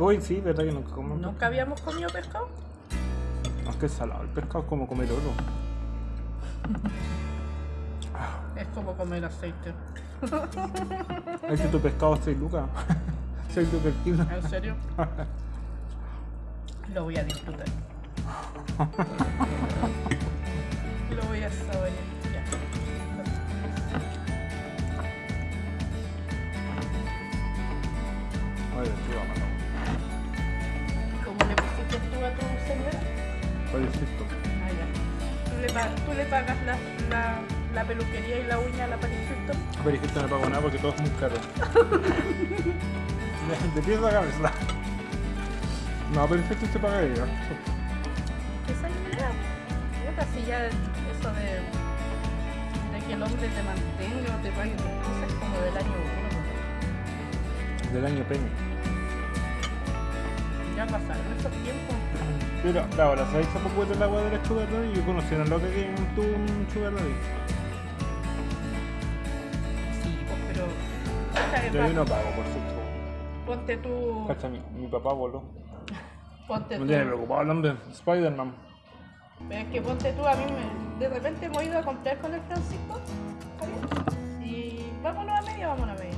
Uy, sí, verdad que nunca comemos. ¿Nunca habíamos comido pescado? No, es que es salado. El pescado es como comer oro. Es como comer aceite. Es que tu pescado es 6 lucas. 6 lucas el kilo. ¿En serio? Lo voy a disfrutar. Lo voy a saborear. Insisto. Ah, ya. ¿Tú le, pa- tú le pagas la, la, la peluquería y la uña a la? Pero es que esto no pago nada porque todo es muy caro. De pies a cabeza. No, que esto se paga ella. Esa idea. Puta, si ya eso de, de que el hombre te mantenga o te pague tus cosas es como del año uno. ¿no? Del año peña. Ya pasaron esos tiempos. Pero ahora, ¿sabéis esa poco del agua de la Sugar Daddy? Yo conocí a una loca que tuvo un Sugar Daddy. Sí, pues, pero. Yo ahí no pa- pago por supuesto. Ponte tú. Cacha, mi, mi papá voló. Ponte Me tú. tiene preocupado de Spider-Man. Pero es que ponte tú, a mí me, de repente hemos ido a comprar con el Francisco. Y vámonos a media, vámonos a media.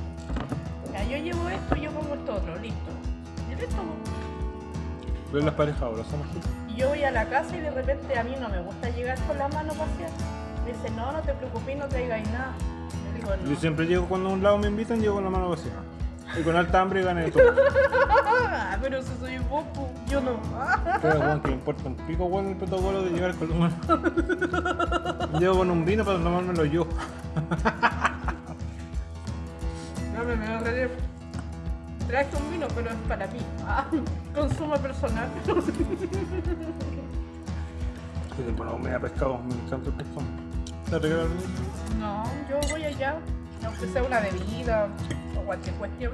Ya, yo llevo esto, yo pongo esto otro, listo. Y listo. Pues. Pero las parejas ahora son así. Y yo voy a la casa y de repente a mí no me gusta llegar con la mano vacía. Me dice, no, no te preocupes, no traigáis nada. Yo digo, no. Yo siempre llego cuando a un lado me invitan, llego con la mano vacía. Y con alta hambre gané todo. Ah, pero si soy vos, pu, yo no. Pero bueno, que me importa un pico bueno el protocolo de llegar con la mano. Llego con un vino para tomármelo yo. No me me reír. Traje un vino, pero es para mí. Ah, consumo personal. Tiempo no comía pescado, me encanta el pescado. ¿Te regalan? No, yo voy allá, aunque sea una bebida o cualquier cuestión.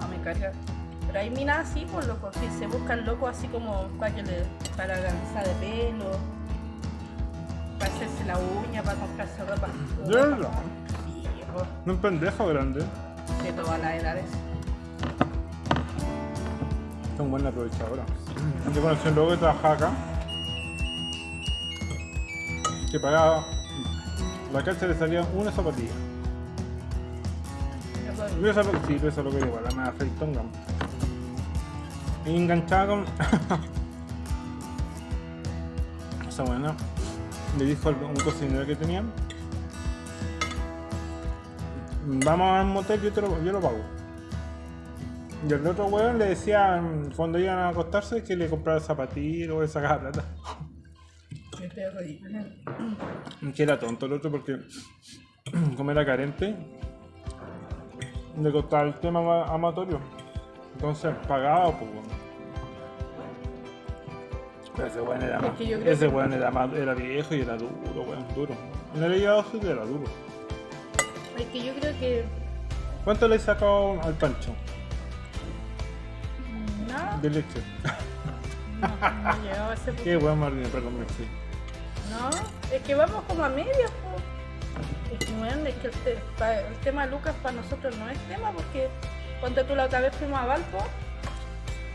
No, me carga. Pero hay minas así, por loco, que se buscan locos así como para que le, para la lanza de pelo, para hacerse la uña, para comprarse ropa. ¿De verdad? Sí, No es pendejo grande. De todas las edades. Son buena aprovechadora. Yo conocí un loco que trabajaba acá. Que pagaba. La calza le salía una zapatilla. Yo esa, sí, eso es lo que digo, la nada freitonga. Y enganchada con. Esa buena. Le dijo a un cocinero que tenía. Vamos a un motel, yo, te lo, yo lo pago. Y el otro weón le decía mm, cuando iban a acostarse que le comprara zapatillas o le sacaba plata. Que era tonto el otro porque como era carente le costaba el tema ama- amatorio. Entonces pagaba pues bueno. Pero ese weón era más. Ese weón era más, era viejo y era duro, weón, duro. En el llegado sí era duro. Es que yo creo que. ¿Cuánto le he sacado al pancho? Nada. De leche. No, no a ese punto. Qué weón Martín, perdón, me sí. No, es que vamos como a media, po. Es que, bueno, es que el, te- el tema Lucas para nosotros no es tema porque cuando tú la otra vez fuimos a Valpo,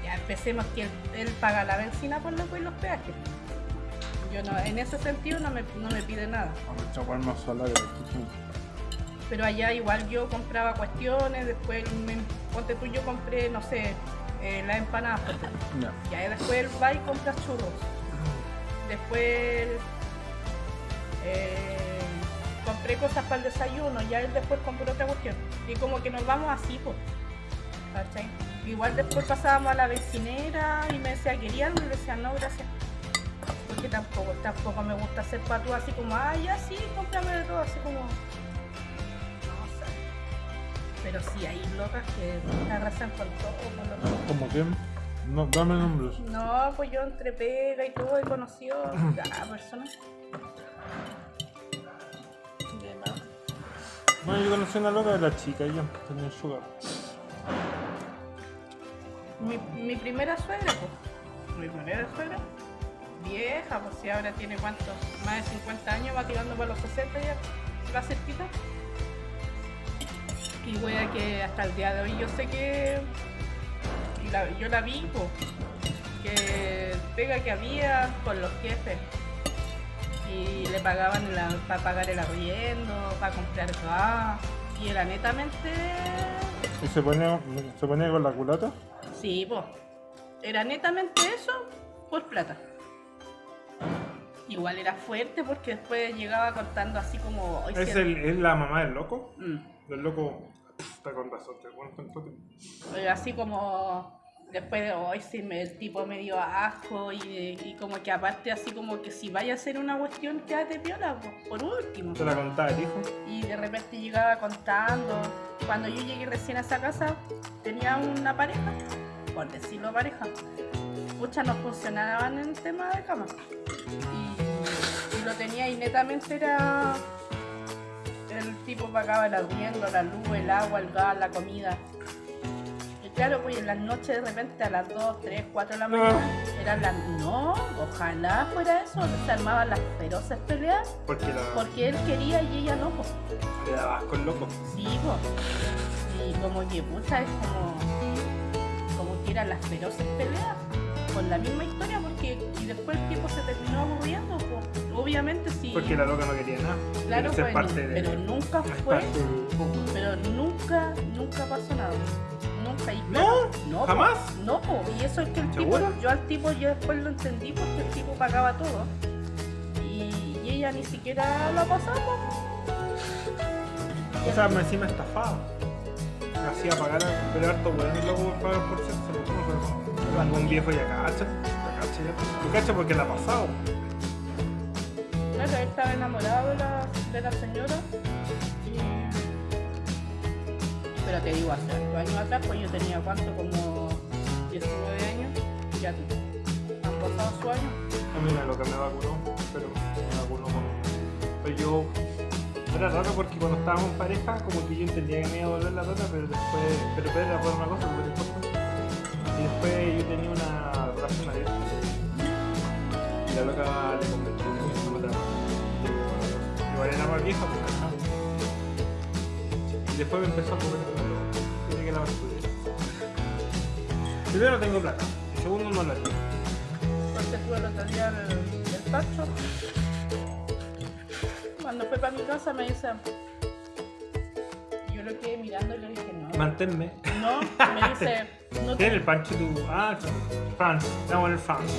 ya empecemos que él, él paga la benzina por loco y los peajes. Yo no, en ese sentido no me, no me pide nada. Vamos a echar más sola Pero allá igual yo compraba cuestiones, después me, ponte tú yo compré, no sé, eh, tú. Ya. Ya, y después él va y compra churros. Después eh, compré cosas para el desayuno, ya él después compró otra cuestión. Y como que nos vamos así, pues. ¿Cachai? Igual después pasábamos a la vecinera y me decía, ¿quería algo? Y le decía, no, gracias. Porque tampoco, tampoco me gusta hacer patú así como, ah, ya sí, cómprame de todo, así como. Pero sí, hay locas que arrasan con todo. con lo- ¿Cómo que? No, dame nombres. no, pues yo entre pega y todo he conocido a personas. Bueno, yo conocí una loca de la chica, ella tenía el sugar. Mi, mi primera suegra, pues. Mi primera suegra. Vieja, pues si ahora tiene cuántos, más de 50 años, va tirando para los 60 ya, va cerquita. Y wea que hasta el día de hoy yo sé que la- yo la vi, po, que pega que había con los jefes. Y le pagaban para pagar el arriendo, para comprar gas. Y era netamente. ¿Y se pone, se pone con la culata? Sí, po. Era netamente eso por plata. Igual era fuerte porque después llegaba contando así como. "Hoy ¿Es, sí- el, ¿Es la mamá del loco? Mm. El loco está con razón, te un poco. Eh, así como después de hoy sí me, el tipo me dio asco y, y como que aparte así como que si vaya a hacer una cuestión quédate piola po, por último Te la contaba el hijo. y de repente llegaba contando cuando yo llegué recién a esa casa tenía una pareja por decirlo pareja muchas no funcionaban en tema de cama y, y lo tenía y netamente era tipo pagaba el arriendo, la luz, el agua, el gas, la comida. Y claro, pues en las noches de repente a las 2, 3, 4 de la mañana eran las... No, ojalá fuera eso, se armaban las feroces peleas Porque la, porque él quería y ella no, pues. le daba asco el loco. Sí, pues. Y como que pucha es como... Como que eran las feroces peleas con la misma historia porque... Y después el tipo se terminó aburriendo, pues. Obviamente sí. Porque la loca no quería nada. Claro, ser parte de. pero nunca fue... Pero nunca, nunca pasó nada. Nunca. Y ¿No? claro, no po. ¿Jamás? No, po. y eso es que el tipo, yo al tipo yo después lo entendí porque el tipo pagaba todo. Y, y ella ni siquiera lo pasaba. O sea, me encima estafaba. Me hacía pagar, pero harto weón y luego pagar por sexo. Un viejo ya cacha. Ya cacha ya. Tú cacha porque la ha pasado. Estaba enamorado de la, de la señora. Pero te digo, hace ocho años atrás, pues yo tenía cuánto, como 19 años. Ya han pasado su año. A mí lo que me vacunó, pero me vacunó con. Pero yo. Era raro porque cuando estábamos en pareja, como que yo entendía que me iba a volver la rata, pero después. Pero pero era por una cosa súper importante. Y después yo tenía una relación abierta. Y la loca le Era más vieja porque no. Y después me empezó a comer lo Tiene que la basura. Primero no tengo plata. Y segundo no la tengo. Porque tuve el otro día el, el tacho. Cuando fue para mi casa me dice. Yo lo quedé mirando y le dije no. Manténme. No, me dice. No, ¿Tiene te, el pancho tu.? Ah, France. Vamos el France.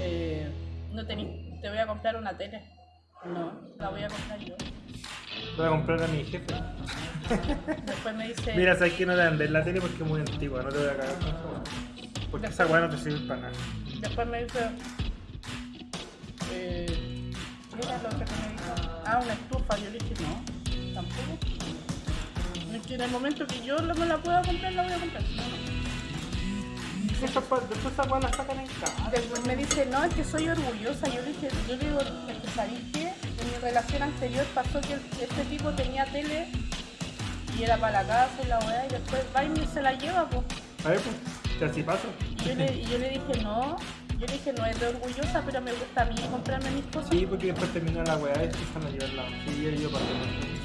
eh, no tení- te voy a comprar una tele. No, la voy a comprar yo. Voy a comprar a mi jefe. Después me dice. Mira, sabes que no te vender la tele porque es muy antigua, no te voy a cagar con esa weá. Porque esa weá no te sirve para nada. Después me dice. Eh, ¿Qué era lo que me dijo? Ah, una estufa. Yo le dije, no, tampoco. Es que en el momento que yo no me la pueda comprar, la voy a comprar. No, no. Después esa weá la sacan en casa. Después me dice, no, es que soy orgullosa. Yo le dije, yo le digo, que ¿sabéis qué? En mi relación anterior pasó que este tipo tenía tele y era para la casa y la weá, y después va y se la lleva, pues. A ver, pues, si así pasa. Y yo le, yo le dije, no, yo le dije, no es de orgullosa, pero me gusta a mí comprarme mis cosas. Sí, porque después termina la weá y empiezan a llevarla. Sí, yo, yo pasé.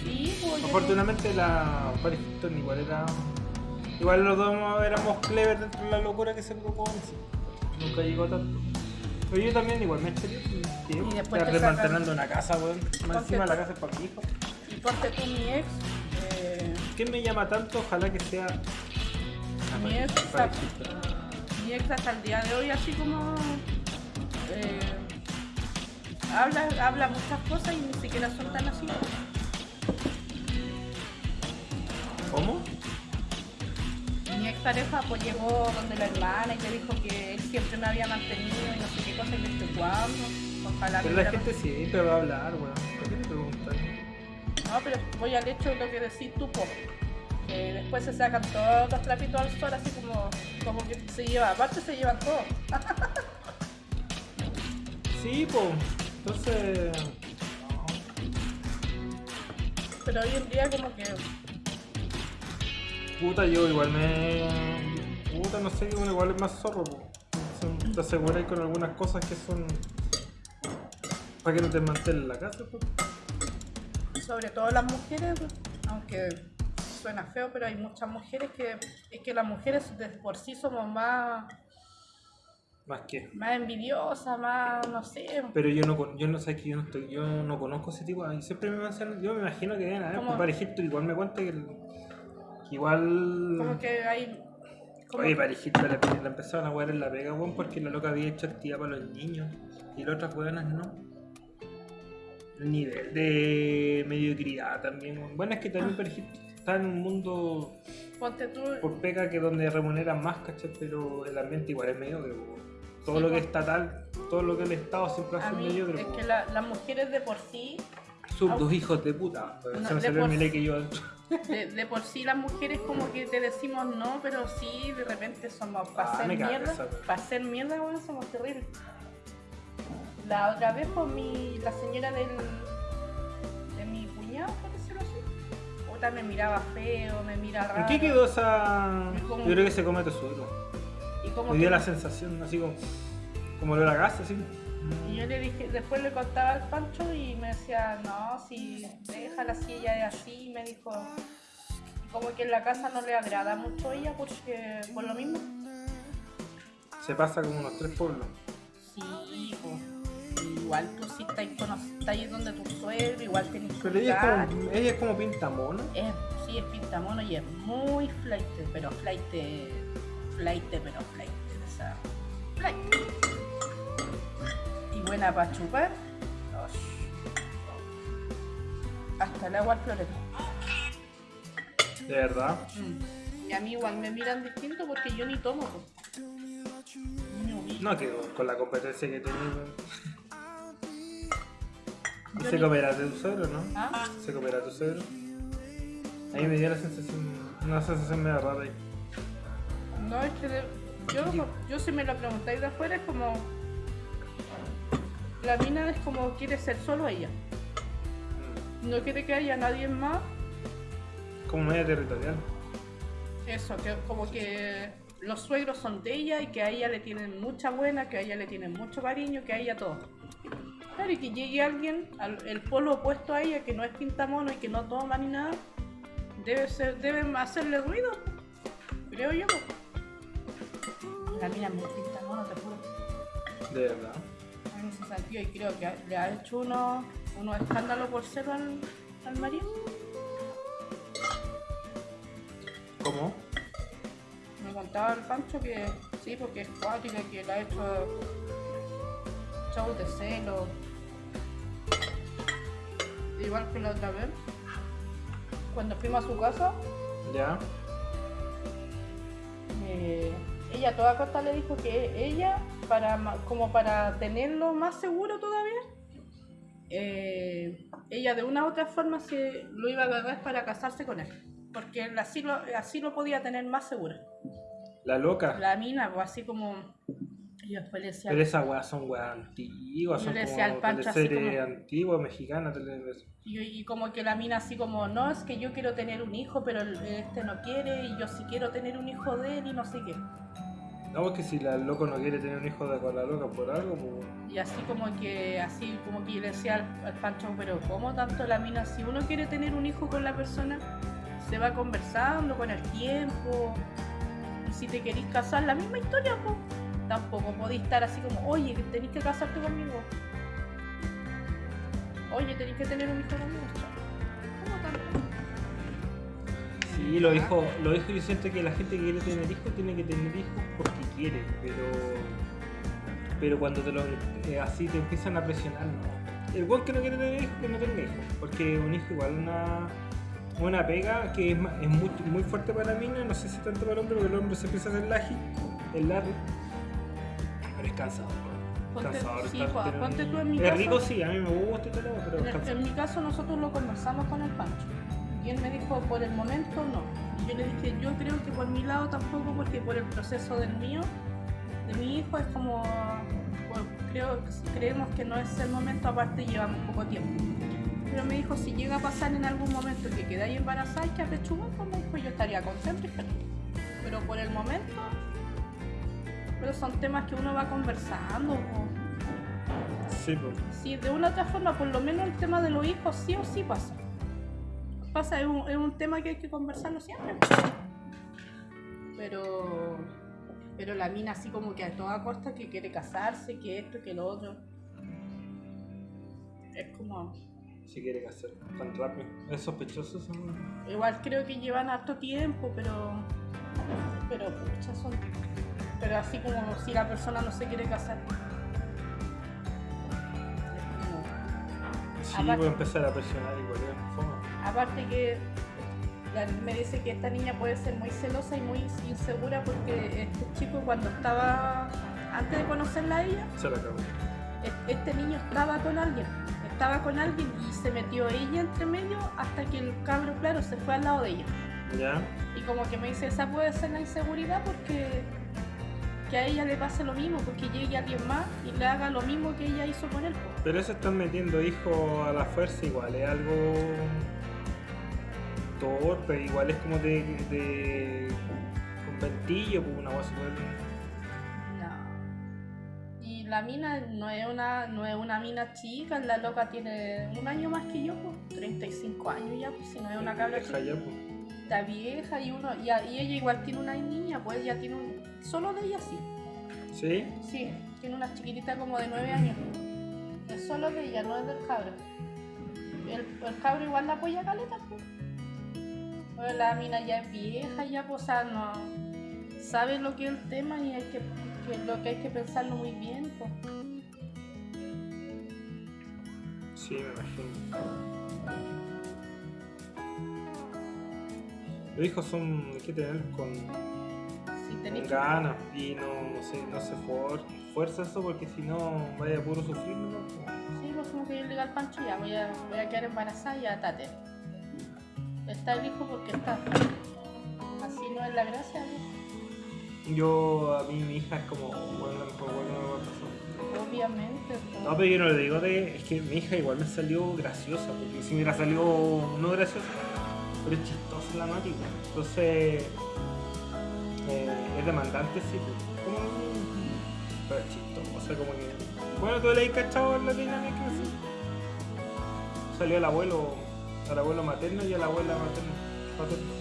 Sí, pues, yo Afortunadamente la Paris Hilton igual era. Igual los dos éramos clever dentro de la locura que se provocó sí. Nunca llegó tanto. Pero yo también igual me eché. Y después Estar desmantelando una casa, weón. Más encima la casa es para mi hijo. y ponte tú mi ex, eh, ¿Qué me llama tanto? Ojalá que sea. Mi ex Hilton. mi ex hasta el día de hoy así como eh, habla, habla muchas cosas y ni siquiera son tan así. Pareja pues llegó donde la hermana y le dijo que él siempre me había mantenido y no sé qué cosa y le dije cuándo. Ojalá Pero la gente siempre va a hablar, weón. ¿Por qué te preguntas? No, pero voy al hecho de lo que decís tú, po. Que después se sacan todos los trapitos al sol así como, como que se lleva, aparte se llevan todos. Sí, po. Entonces. Pero hoy en día como que Puta, yo igual me. Puta, no sé, igual es más zorro, po. Te aseguras con algunas cosas que son. Para que no te mantén en la casa, po. sobre todo las mujeres, aunque suena feo, pero hay muchas mujeres que, es que las mujeres de por sí somos más, Más que. más envidiosas, más, no sé, Pero yo no, con- yo no sé que yo no estoy, yo no conozco ese tipo. y Siempre me mencionan, yo me imagino que deben haber ¿Cómo? parejitos, igual me cuenta que, el- que igual. como que hay... como Oye, parejito la, la empezaron a jugar en la pega, weón, porque la loca había hecho actividad para los niños y las otras weonas no. El nivel de mediocridad también, weón. Bueno, es que también parejito está en un mundo Ponte tú, por pega que donde remuneran más, ¿cachai? Pero el ambiente igual es mediocre, weón. Todo Sí, lo que es estatal, todo lo que el Estado siempre hace mediocre, es que la- las mujeres de por sí, Au- dos hijos de puta. No, se me de salió el por- mile que yo. de, de por sí las mujeres como que te decimos no, pero sí, de repente somos, para Ah, hacer mierda, para hacer mierda, bueno, somos terribles. La otra vez, pues, mi, la señora del, de mi cuñado, por decirlo así, puta, me miraba feo, me mira raro. ¿En qué quedó esa.? Yo creo que se come tesoro. Y como Me dio que- la sensación, así como. Como lo de la así. Y yo le dije, después le contaba al Pancho y me decía, no, si déjala así, ella es así, y me dijo, como que en la casa no le agrada mucho a ella porque por lo mismo. Se pasa como unos tres pueblos. Sí, pues, igual tú sí estás, cono- estás ahí donde tu suegro, igual tenés que Pero ella es como, ella es como pintamona. Es, sí, es pintamono y es muy flight, pero flight, flight, pero flight, o sea, flight. Buena para chupar. Hasta el agua al florero. De verdad. Mm. Y a mí igual me miran distinto porque yo ni tomo. No, que con la competencia que tiene. ¿Y Yo se comerá tu suegro, no? ¿Ah? ¿Se comerá tu suegro? A mí me dio la sensación. Una sensación medio rara ahí. No, es que de- yo, yo si me lo preguntáis de afuera es como... La mina es como quiere ser solo ella. No quiere que haya nadie más. Como media territorial. Eso, que como que los suegros son de ella y que a ella le tienen mucha buena, que a ella le tienen mucho cariño, que a ella todo. Claro, y que llegue alguien, al, el polo opuesto a ella, que no es pintamono y que no toma ni nada, debe ser, deben hacerle ruido, creo yo. La mina es muy pintamono, te juro. De verdad. En ese sentido, y creo que le ha hecho unos uno escándalos por cero al, al marido. ¿Cómo? Me contaba el Pancho que sí, porque es cuática, que le ha hecho shows de celo. Igual que la otra vez. Cuando fuimos a su casa, ¿Ya? eh, ella a toda costa le dijo que ella, para como para tenerlo más seguro todavía, eh, ella de una u otra forma se lo iba a agarrar para casarse con él. Porque así lo, así lo podía tener más seguro. La loca. La mina, pues así como. Y después le decía. Pero esas weas son weas antiguas, Yo son le decía al Pancho así teleseries como- antiguas, mexicanas, tele- Y, y como que la mina así como, no, es que yo quiero tener un hijo, pero el- este no quiere, y yo sí quiero tener un hijo de él y no sé qué. No, es que si la loco no quiere tener un hijo de con la loca por algo, pues. Y así como que, así como que yo le decía al, al Pancho, pero ¿cómo tanto la mina? Si uno quiere tener un hijo con la persona, se va conversando con el tiempo. Y si te querís casar, la misma historia, pues. Tampoco podéis estar así como, oye, tenéis que casarte conmigo. Oye, tenéis que tener un hijo conmigo. ¿Cómo? Sí, los hijos, los hijos yo siento que la gente que quiere tener hijos tiene que tener hijos porque quiere, pero pero cuando te lo eh, así te empiezan a presionar, no. El buen que no quiere tener hijos, que no tenga hijos, porque un hijo igual una una pega que es, es muy, muy fuerte para mí, no sé si tanto para el hombre, porque el hombre se empieza a hacer laji, el larry, pero es cansador. Ponte- sí, estar teniendo ponte un tú en mi Es caso. rico, sí, a mí me gusta y todo, pero En, es mi caso nosotros lo conversamos con el Pancho y él me dijo por el momento no. Y yo le dije yo creo que por mi lado tampoco porque por el proceso del mío, de mi hijo es como creo creemos que no es el momento aparte llevamos poco tiempo. Pero me dijo si llega a pasar en algún momento que quedáis embarazada y que apechugón, pues yo estaría contento y feliz. Pero por el momento pero son temas que uno va conversando. Sí, pues. Sí, de una u otra forma, por lo menos el tema de los hijos sí o sí pasa. pasa, es un, es un tema que hay que conversarlo siempre. Pero, pero la mina así como que a toda costa que quiere casarse, que esto, que lo otro. Es como... Si quiere hacer tan rápido. Es sospechoso eso. Igual creo que llevan harto tiempo, pero... Pero pucha, son... Pero así como si la persona no se quiere casar. Sí, Aparte- voy a empezar a presionar igual. fome. Aparte que la- me dice que esta niña puede ser muy celosa y muy insegura porque este chico cuando estaba, antes de conocerla a ella, Se la acabó. este niño estaba con alguien, estaba con alguien y se metió ella entre medio hasta que el cabro, claro, se fue al lado de ella. ¿Ya? Y como que me dice, esa puede ser la inseguridad porque que a ella le pase lo mismo, porque llegue alguien más y le haga lo mismo que ella hizo con él. Pero eso están metiendo hijos a la fuerza igual, es algo torpe, igual es como de, de conventillo, pues una súper... No. Y la mina no es una, no es una mina chica, la loca tiene un año más que yo, pues, 35 años ya, pues si no es una cabra chica. ya, pues. Está vieja y uno, y, a- y ella igual tiene una niña, pues ella tiene un. Solo de ella sí. ¿Sí? Sí, tiene una chiquitita como de 9 años. Es solo de ella, no es del cabro. El, el cabro igual la apoya a caleta, pues. Pero la mina ya es vieja, ya pues, o sea, no sabe lo que es el tema y hay que, que lo que hay que pensarlo muy bien, pues. Sí, me imagino. Los hijos son, hay que tener con, ganas y no, no se, no se for- fuerza eso porque si no vaya a puro sufrir, ¿no? Sí, pues como que yo le digo al Pancho, ya voy a, voy a quedar embarazada y atate. Está el hijo porque está. Así no es la gracia. Yo, a mí mi hija es como, bueno, la mejor bueno pasar. obviamente. pues. No, pero yo no le digo de. Es que mi hija igual me salió graciosa, porque si me hubiera salido no graciosa, pero es chistosa la pues. Entonces. eh, es demandante, sí. Como, pero es chistosa, como que. Bueno, tú le has cachado la dinámica, sí. Salió el abuelo, al abuelo materno y a la abuela materna. paterna.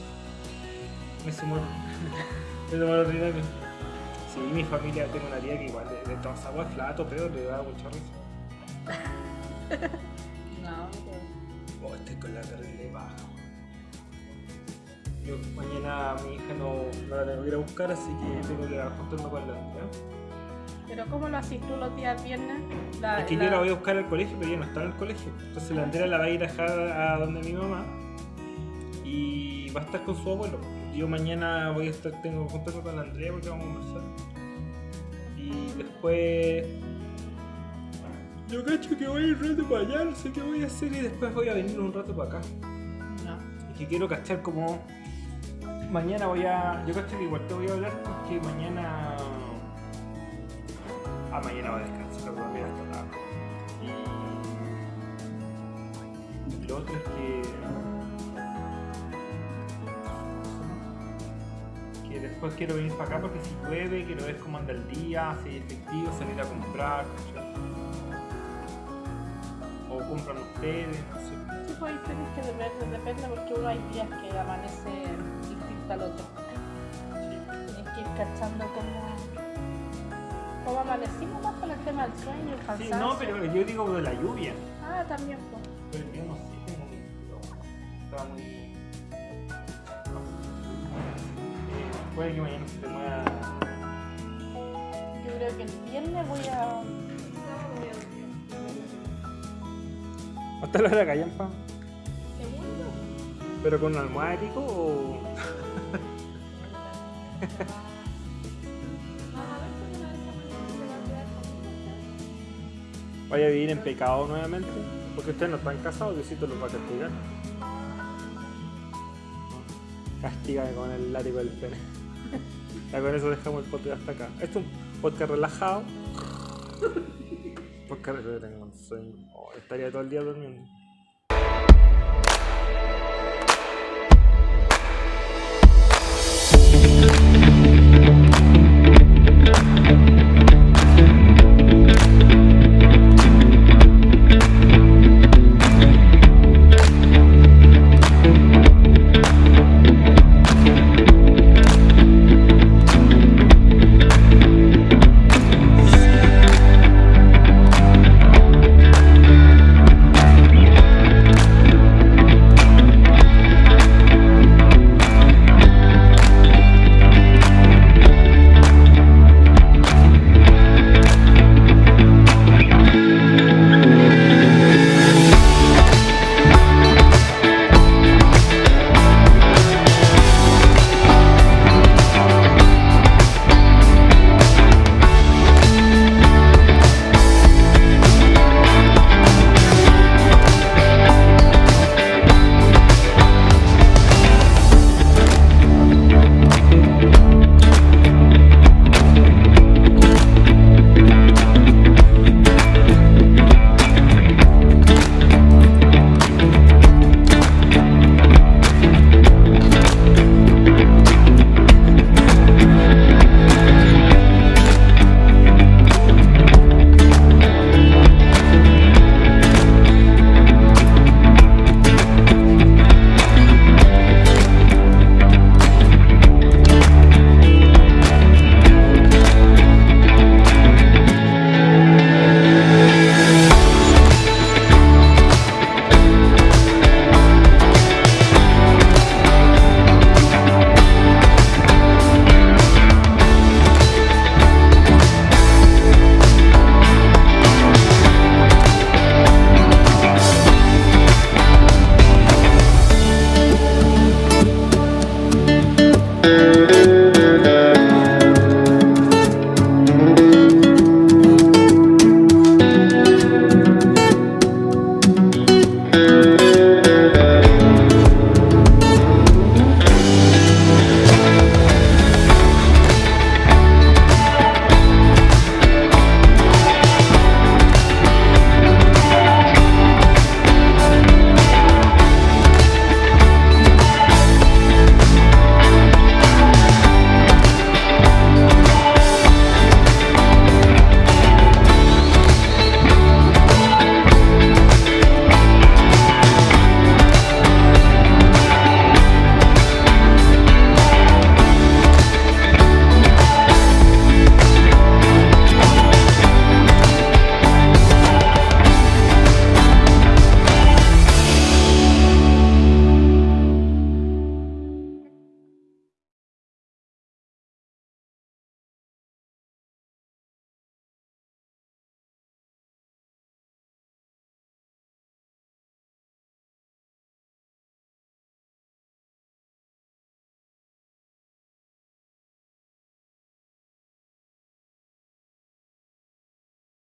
Me sumó. Me sumó la dinámica. Sí, mi familia, tengo una tía que igual de, de todas aguas flato, pero le da mucha risa. No, pues. Oh, estoy con la terrible baja. Yo mañana mi hija no, no la tengo que ir a buscar, así que tengo que juntarme con la Andrea. Pero ¿cómo lo haces tú los días viernes? La- Es que yo la voy a buscar al colegio, pero ella no está en el colegio. Entonces la Andrea la va a ir a dejar a donde mi mamá y va a estar con su abuelo. Yo mañana voy a estar, tengo que juntarme con la Andrea porque vamos a conversar. Y después. Yo cacho que voy a ir un rato para allá, no sé qué voy a hacer y después voy a venir un rato para acá. No. Es que quiero cachar como. Mañana voy a. Yo cacho que igual te voy a hablar porque mañana. Ah, mañana va a descansar, voy a hasta tarde. Y. Lo otro es que. Que después quiero venir para acá porque si llueve, quiero ver cómo anda el día, si es efectivo, salir a comprar. O compran ustedes, no sé. Sí, pues tienes que depende, depende porque uno hay días que amanece al otro. Tienes que ir cachando cómo, cómo amanecimos más con el tema del sueño, el Sí, cansancio. no, pero yo digo de la lluvia. Ah, también, pues. Pero yo no sé, como que estaba muy. Eh, puede que mañana se te mueva. Yo creo que el viernes voy a... ¿Hasta la hora callampa? ¿Segundo? ¿Pero con un almohada o.? Vaya a vivir en pecado nuevamente. Porque ustedes no están casados, Diosito los va a castigar. Castígame con el látigo del pene. Ya con eso dejamos el podcast hasta acá. Esto es un podcast relajado. Podcast tengo un sueño. Oh, estaría todo el día durmiendo.